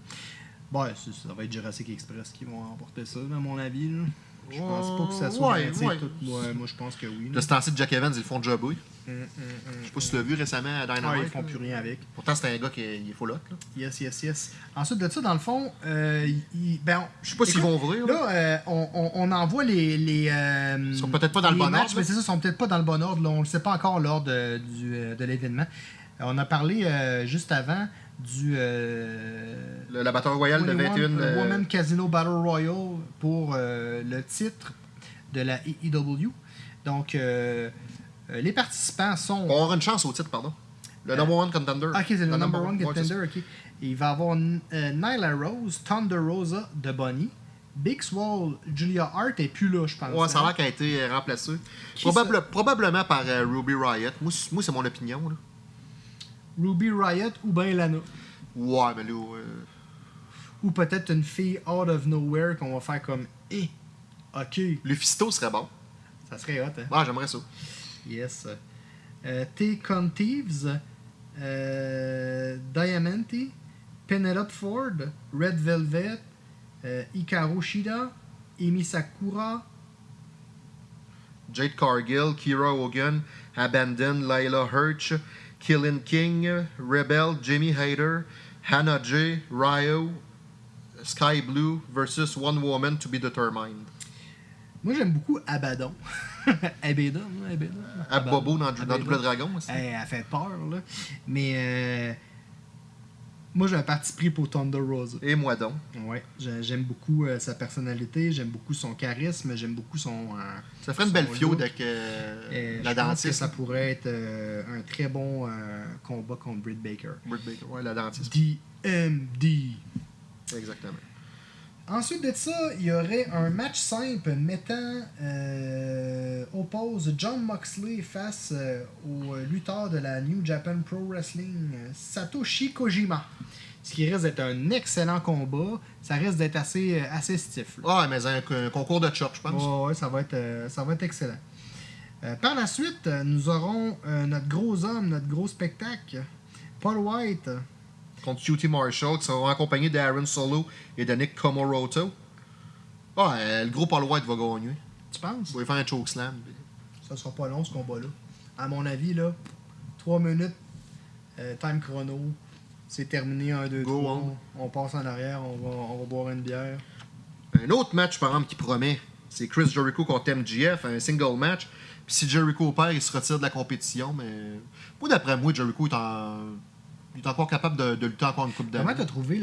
Bon, ça, va être Jurassic Express qui vont remporter ça, à mon avis. là. Je pense pas que ça soit Ouais, ouais. tout. Ouais, moi, je pense que oui. là. De ce temps-ci, Jack Evans, ils le font job, oui. Hum, hum, hum, Je sais pas si tu l'as vu récemment à Dynamite. ils font plus rien avec. Pourtant, c'est un gars qui est, il est. Là. Yes, yes, yes. Ensuite de ça, dans le fond, euh, il- ben, Je sais pas s'ils vont ouvrir. là. Là, euh, on, on, on envoie les. les euh, Ils sont peut-être pas dans le bon matchs, ordre, Mais c'est ça, ils sont peut-être pas dans le bon ordre. là. On ne sait pas encore l'ordre de, du, euh, de l'événement. On a parlé euh, juste avant du. euh, Le, la bataille royale de 21 21. euh, Women Casino Battle Royale pour euh, le titre de la AEW. Donc, euh, les participants sont. On avoir une chance au titre, pardon. Le number one contender. Ah, ok, c'est le number one contender, ok. Il va avoir Nyla Rose, Thunder Rosa de Bonnie, Big Swall, Julia Hart et plus là, je pense. Ouais, ça a hein. l'air qu'elle a été remplacée. Probable- probablement par Ruby Riot. Moi, c'est mon opinion. Là. Ruby Riot ou ben Lana? Ouais, mais là. euh, Ou peut-être une fille out of nowhere qu'on va faire comme Eh, ok, Lufisto serait bon. ça serait hot, hein? Ouais, j'aimerais ça. Yes. Euh, T. Conteves, euh, Diamante, Penelope Ford, Red Velvet, euh, Hikaru Shida, Emi Sakura, Jade Cargill, Kira Hogan, Abandon, Layla Hirsch, Killing King, Rebel, Jimmy Hayter, Hannah J, Ryo, Sky Blue versus One Woman to be determined. Moi, j'aime beaucoup Abaddon. Abaddon, hein, Abaddon. Abobo dans, dans Abaddon. Double Dragon. aussi. Elle, elle fait peur, là. Mais euh, moi, j'ai un parti pris pour Thunder Rosa. Et moi donc? Ouais, j'ai- j'aime beaucoup euh, sa personnalité, j'aime beaucoup son charisme, j'aime beaucoup son. euh, Ça ferait une belle fiode avec euh, la pense que dentiste. ça pourrait être un très bon combat contre Britt Baker. Britt Baker. Ouais, la dentiste. DMD. Exactement. Ensuite de ça, il y aurait un match simple mettant euh, oppose John Moxley face euh, au lutteur de la New Japan Pro Wrestling, Satoshi Kojima. Ce qui risque d'être un excellent combat. Ça risque d'être assez, euh, assez stiff. Ah, mais un, un concours de chop, je pense. Ouais, ouais, ça va être, euh, ça va être excellent. Par la suite, nous aurons notre gros homme, notre gros spectacle, Paul White. Contre QT Marshall, qui seront accompagnés d'Aaron Solo et de Nick Komoroto. Ah, euh, le gros Paul White va gagner. Tu penses? Il va faire un chokeslam. Ça sera pas long ce combat-là. À mon avis, là, 3 minutes, euh, time chrono, c'est terminé 1, 2, Go 3. on. On passe en arrière, on va, on va boire une bière. Un autre match, par exemple, qui promet, c'est Chris Jericho contre MGF, un single match. Puis si Jericho perd, il se retire de la compétition. Mais moi, d'après moi, Jericho est, en... il est encore capable de, de lutter encore une coupe Comment d'années. t'as trouvé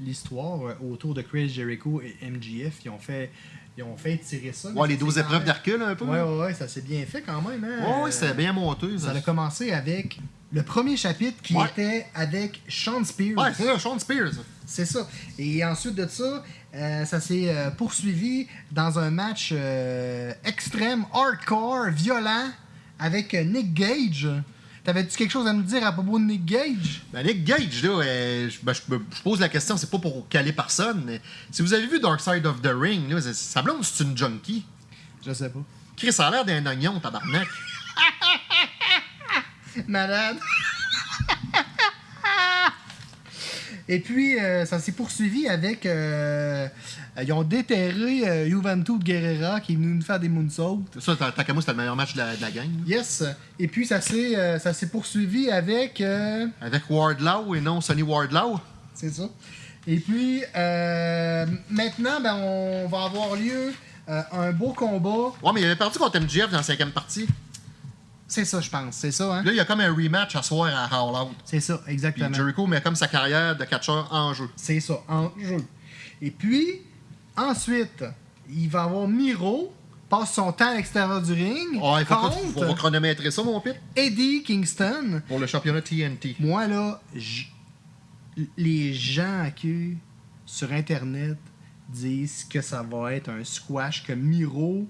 l'histoire euh, autour de Chris Jericho et MGF? Ils ont fait, ils ont fait tirer ça? Ouais, les ça 12 s'est quand épreuves même- d'Hercule, un peu. Ouais, ouais, ouais, ça s'est bien fait quand même. Hein? Ouais, ouais, c'était bien monté. Ça a commencé avec le premier chapitre qui Ouais. était avec Sean Spears. Ouais, c'est ça, Sean Spears. C'est ça. Et ensuite de ça, euh, ça s'est euh, poursuivi dans un match euh, extrême, hardcore, violent, avec Nick Gage. T'avais-tu quelque chose à nous dire à propos de Nick Gage? Ben, Nick Gage, là, euh, je, ben, je pose la question, c'est pas pour caler personne, mais si vous avez vu Dark Side of the Ring, là, sa blonde, c'est une junkie. Je sais pas. Chris, ça a l'air d'un oignon, tabarnak. Malade. Et puis, euh, ça s'est poursuivi avec. euh, ils ont déterré euh, Juventus Guerrera qui est venu nous faire des moonsaults. Ça, tant tant qu'à moi, c'était le meilleur match de la, de la gang. Yes. Et puis, ça s'est euh, ça s'est poursuivi avec. euh, Avec Wardlow et non Sonny Wardlow. C'est ça. Et puis, euh, maintenant, ben, on va avoir lieu euh, un beau combat. Ouais, mais il avait perdu contre MJF dans la cinquième partie. C'est ça, je pense. C'est ça, hein? Là, il y a comme un rematch à soir à All Out. C'est ça, Puis exactement. Jericho met comme sa carrière de catcheur en jeu. C'est ça, en jeu. Et puis, ensuite, il va avoir Miro, passe son temps à l'extérieur du ring, Ah, il faut contre chronométrer ça, mon pit, Eddie Kingston. pour le championnat TNT. Moi, là, j- les gens qui, sur Internet, disent que ça va être un squash, que Miro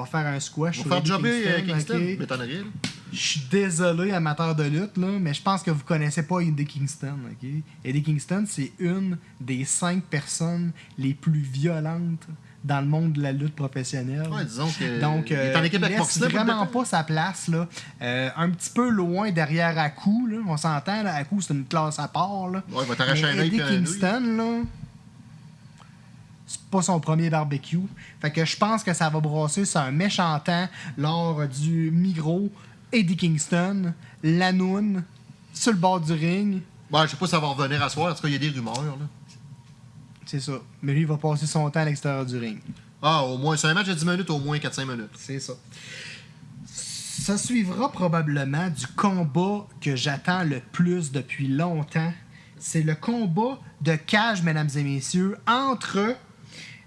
va faire un squash sur faire jobber euh, Kingston, ok? m'étonnerait. là. Je suis désolé, amateur de lutte, là, mais je pense que vous connaissez pas Eddie Kingston. ok? Eddie Kingston, c'est une des cinq personnes les plus violentes dans le monde de la lutte professionnelle. Ouais, disons que. Donc, il est en euh, équipe avec Moxley. vraiment pas sa place. Là. Euh, un petit peu loin derrière Aku. Là. On s'entend, Aku, c'est une classe à part. Là. Ouais, il va t'arracher Mais un Eddie. Kingston, là, c'est pas son premier barbecue. Fait que je pense que ça va brasser sur un méchant temps lors du Migros, Eddie Kingston, Lanoun, sur le bord du ring. Ouais, je sais pas si ça va revenir à soir. En tout cas, il y a des rumeurs. Là. C'est ça. Mais lui, il va passer son temps à l'extérieur du ring. Ah, au moins, c'est un match de 10 minutes, au moins 4-5 minutes. C'est ça. Ça suivra probablement du combat que j'attends le plus depuis longtemps. C'est le combat de cage, mesdames et messieurs, entre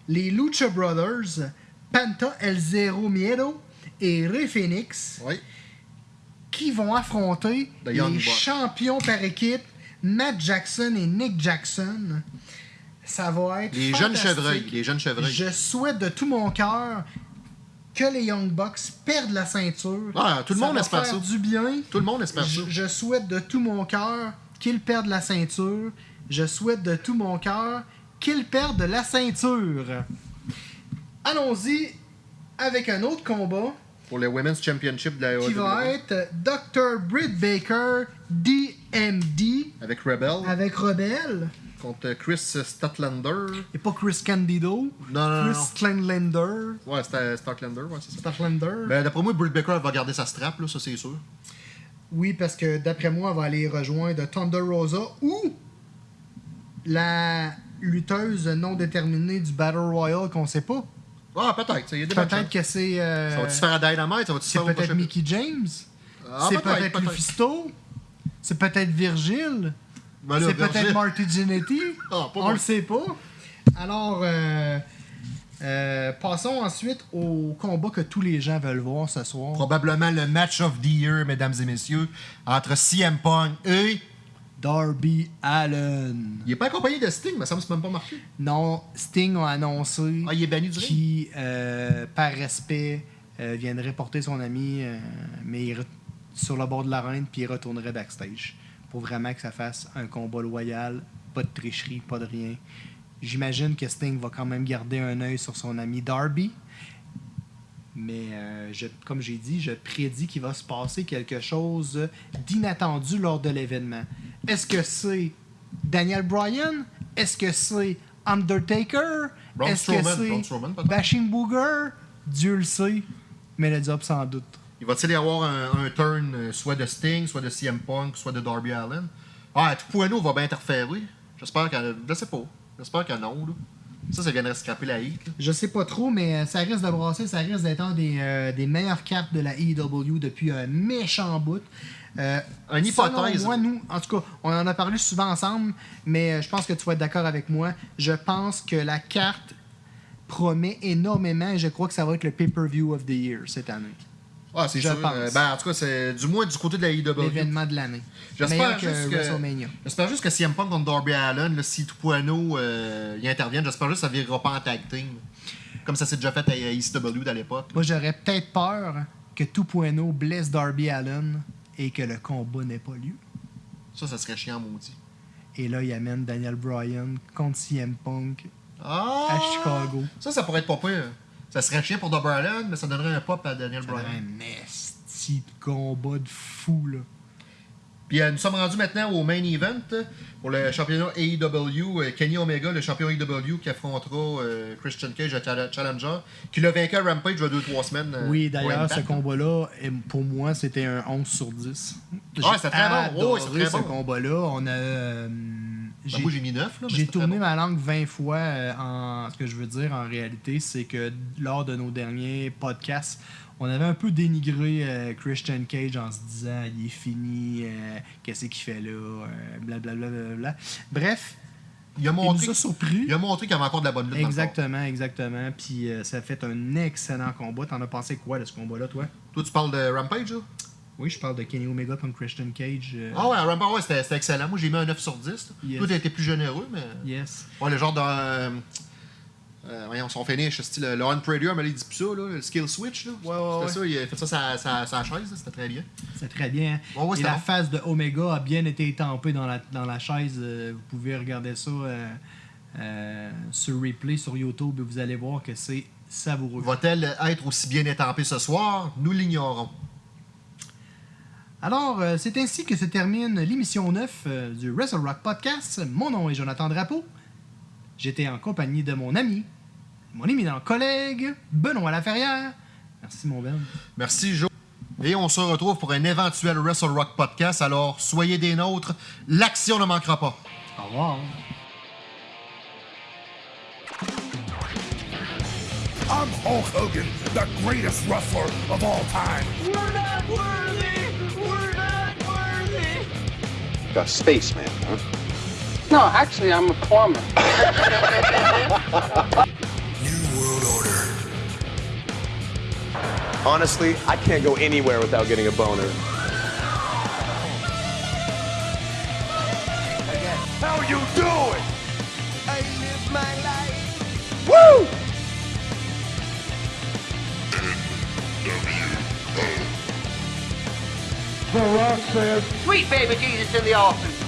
les Lucha Brothers, Panta El Zero Miedo et Rey Phoenix, Oui. qui vont affronter The les champions par équipe, Matt Jackson et Nick Jackson. Ça va être Les jeunes chevreuils. Les jeunes chevreuils. Je souhaite de tout mon cœur que les Young Bucks perdent la ceinture. Ah, tout le monde va espère faire ça. du bien. Tout le monde espère ça. Je souhaite de tout mon cœur qu'ils perdent la ceinture. Je souhaite de tout mon cœur qu'ils perdent la ceinture. Allons-y avec un autre combat Pour le Women's Championship de la qui va être Dr. Britt Baker DMD Avec Rebel. avec Rebel Contre Chris Statlander. et pas Chris Candido. Non, non, non. Chris Kleinlander. Ouais, c'était Statlander, ouais, c'est ça. Statlander. Ben, d'après moi, Britt Baker va garder sa strap, là, ça c'est sûr. Oui, parce que d'après moi, elle va aller rejoindre Thunder Rosa ou la lutteuse non déterminée du Battle Royale qu'on sait pas. Ah, peut-être, Peut-être chances. que c'est. euh, Ça va-tu se faire à Dynamite? Ça va-tu se c'est faire peut-être Mickey James. Ah, c'est peut-être, peut-être. Lufisto. C'est peut-être Virgile. Ben c'est peut-être Marty Jannetty. Ah, On moi. le sait pas. Alors, euh, euh, passons ensuite au combat que tous les gens veulent voir ce soir. Probablement le match of the year, mesdames et messieurs, entre CM Punk et. Darby Allen. Il est pas accompagné de Sting, mais ça me semble même pas marqué. Non, Sting a annoncé Ah, il est banni du ring? qui, euh, par respect, euh, viendrait porter son ami, euh, mais il sur le bord de l'arène, puis il retournerait backstage. Pour vraiment que ça fasse un combat loyal, pas de tricherie, pas de rien. J'imagine que Sting va quand même garder un œil sur son ami Darby. Mais euh, je- comme j'ai dit, je prédis qu'il va se passer quelque chose d'inattendu lors de l'événement. Est-ce que c'est Daniel Bryan? Est-ce que c'est Undertaker? Est-ce que c'est. Bashing Booger? Dieu le sait. Mais le job sans doute. Il va-t-il y avoir un, un turn euh, soit de Sting, soit de CM Punk, soit de Darby Allen? Ah, tout Pueno va bien interférer. J'espère qu'elle. Je sais pas. J'espère que non, là. Ça, ça viendrait scraper la là. Je sais pas trop, mais euh, ça risque de brasser, ça risque d'être un des, euh, des meilleures cartes de la EW depuis un méchant bout. Euh, Une hypothèse. Moi, nous, en tout cas, on en a parlé souvent ensemble, mais euh, je pense que tu vas être d'accord avec moi. Je pense que la carte promet énormément et je crois que ça va être le pay-per-view of the year cette année. Ah, c'est Je sûr. pense. Euh, ben, en tout cas, c'est du moins du côté de la IW. L'événement de l'année. J'espère juste que WrestleMania. J'espère juste que CM Punk contre Darby Allen, là, si Tupuano euh, y intervient, j'espère juste que ça virera pas en tag team. Comme ça s'est déjà fait à ECW à l'époque. Moi, j'aurais peut-être peur que Tupueno blesse Darby Allen et que le combat n'ait pas lieu. Ça, ça serait chiant, maudit. Et là, il amène Daniel Bryan contre CM Punk Ah! à Chicago. Ça, ça pourrait être pas pire. Ça serait chiant pour Allen, mais ça donnerait un pop à Daniel Ça Bryan. un esti de combat de fou, là. Puis euh, nous sommes rendus maintenant au main event euh, pour le championnat AEW. euh, Kenny Omega, le champion AEW, qui affrontera euh, Christian Cage, le chal- challenger, qui l'a vaincu à Rampage il y a 2-3 semaines. Oui, d'ailleurs, ce combat-là, pour moi, c'était un 11 sur 10. J'ai c'était très bon. très ce bon. combat-là. On a... euh, moi, j'ai mis 9. Là, mais J'ai tourné bon. ma langue 20 fois euh, en ce que je veux dire en réalité, c'est que lors de nos derniers podcasts, on avait un peu dénigré euh, Christian Cage en se disant il est fini, euh, qu'est-ce qu'il fait là, blablabla. bla. Bref, Il a il montré, nous a surpris. il a montré qu'il y avait encore de la bonne lutte. Exactement, exactement. Puis euh, ça a fait un excellent combat. T'en as pensé quoi de ce combat-là, toi? Toi, tu parles de Rampage, là? Oui, je parle de Kenny Omega contre Christian Cage. euh, Ah ouais, Rampage, ouais, c'était c'était excellent. Moi, j'ai mis un 9 sur 10. là. Yes. Toi, t'as été plus généreux, mais. Yes. Ouais, le genre de. Euh, euh, voyons, son finish, style le Unprader, mais il dit plus ça, là, le skill switch. Là. Ouais, ouais, C'était ça, il a fait ça sa, sa, sa chaise, c'était très bien. C'est très bien. hein. Ouais, Et c'était la bon. face de Omega a bien été étampée dans la, dans la chaise. Euh, vous pouvez regarder ça euh, sur replay sur YouTube et vous allez voir que c'est savoureux. Va-t-elle être aussi bien étampée ce soir? Nous l'ignorons. Alors, euh, c'est ainsi que se termine l'émission 9 euh, du Wrestle Rock Podcast. Mon nom est Jonathan Drapeau. J'étais en compagnie de mon ami, mon éminent collègue, Benoît Laferrière. Merci, mon Ben. Merci, Joe. Et on se retrouve pour un éventuel Wrestle Rock podcast. Alors, soyez des nôtres. L'action ne manquera pas. Au revoir. I'm Hulk Hogan, the greatest wrestler of all time. We're not worthy! A spaceman, huh? No, actually, I'm a plumber. New World Order. Honestly, I can't go anywhere without getting a boner. How you doing? I live my life! Woo! The Rock says, Sweet baby Jesus in the office.